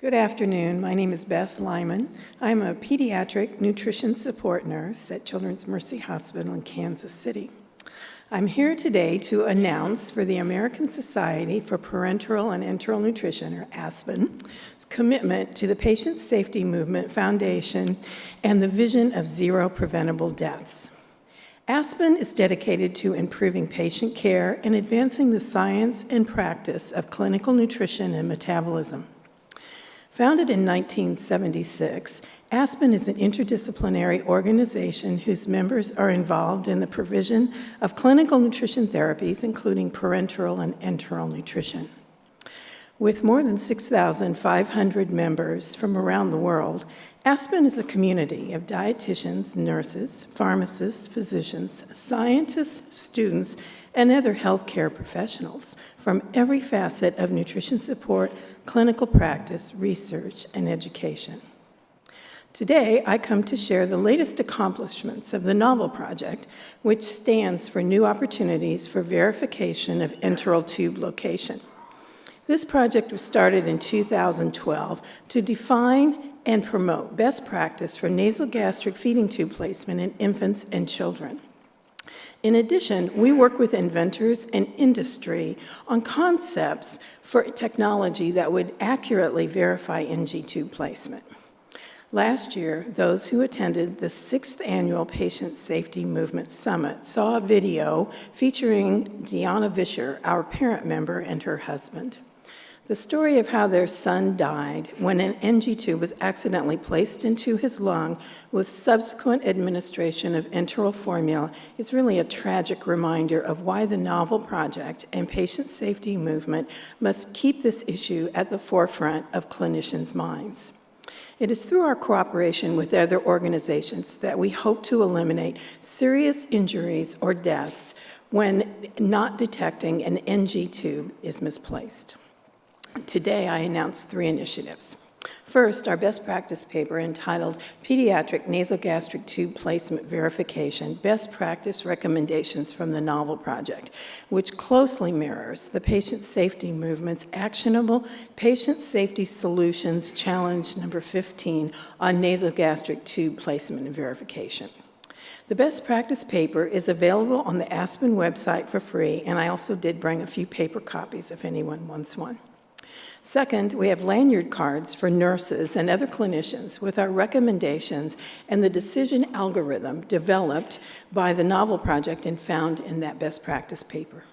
Good afternoon. My name is Beth Lyman. I'm a pediatric nutrition support nurse at Children's Mercy Hospital in Kansas City. I'm here today to announce for the American Society for Parenteral and Enteral Nutrition, or ASPEN, commitment to the Patient Safety Movement Foundation and the vision of zero preventable deaths. ASPEN is dedicated to improving patient care and advancing the science and practice of clinical nutrition and metabolism. Founded in 1976, ASPEN is an interdisciplinary organization whose members are involved in the provision of clinical nutrition therapies, including parenteral and enteral nutrition. With more than 6,500 members from around the world, Aspen is a community of dietitians, nurses, pharmacists, physicians, scientists, students, and other healthcare professionals from every facet of nutrition support, clinical practice, research, and education. Today, I come to share the latest accomplishments of the NOVEL project, which stands for New Opportunities for Verification of Enteral Tube Location. This project was started in 2012 to define and promote best practice for nasogastric feeding tube placement in infants and children. In addition, we work with inventors and industry on concepts for technology that would accurately verify NG tube placement. Last year, those who attended the sixth annual Patient Safety Movement Summit saw a video featuring Deanna Vischer, our parent member, and her husband. The story of how their son died when an NG tube was accidentally placed into his lung with subsequent administration of enteral formula is really a tragic reminder of why the Novel Project and patient safety movement must keep this issue at the forefront of clinicians' minds. It is through our cooperation with other organizations that we hope to eliminate serious injuries or deaths when not detecting an NG tube is misplaced. Today, I announce three initiatives. First, our best practice paper entitled Pediatric Nasogastric Tube Placement Verification, Best Practice Recommendations from the Novel Project, which closely mirrors the patient safety movement's actionable patient safety solutions challenge number 15 on nasogastric tube placement and verification. The best practice paper is available on the Aspen website for free, and I also did bring a few paper copies if anyone wants one. Second, we have lanyard cards for nurses and other clinicians with our recommendations and the decision algorithm developed by the Novel Project and found in that best practice paper.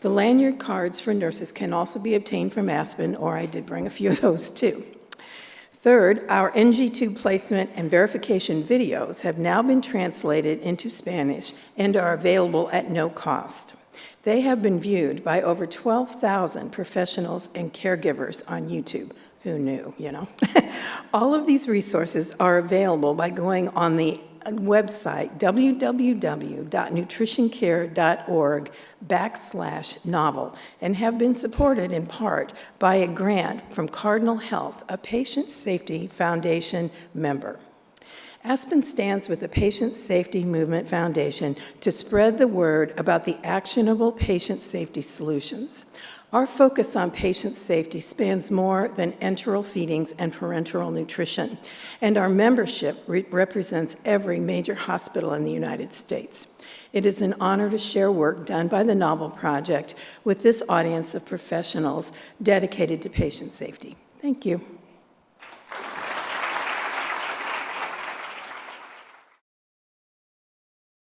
The lanyard cards for nurses can also be obtained from Aspen, or I did bring a few of those too. Third, our NG tube placement and verification videos have now been translated into Spanish and are available at no cost. They have been viewed by over 12,000 professionals and caregivers on YouTube. Who knew, you know? All of these resources are available by going on the uh, website www.nutritioncare.org backslash novel and have been supported in part by a grant from Cardinal Health, a Patient Safety Foundation member. Aspen stands with the Patient Safety Movement Foundation to spread the word about the actionable patient safety solutions. Our focus on patient safety spans more than enteral feedings and parenteral nutrition, and our membership re represents every major hospital in the United States. It is an honor to share work done by the Novel Project with this audience of professionals dedicated to patient safety. Thank you.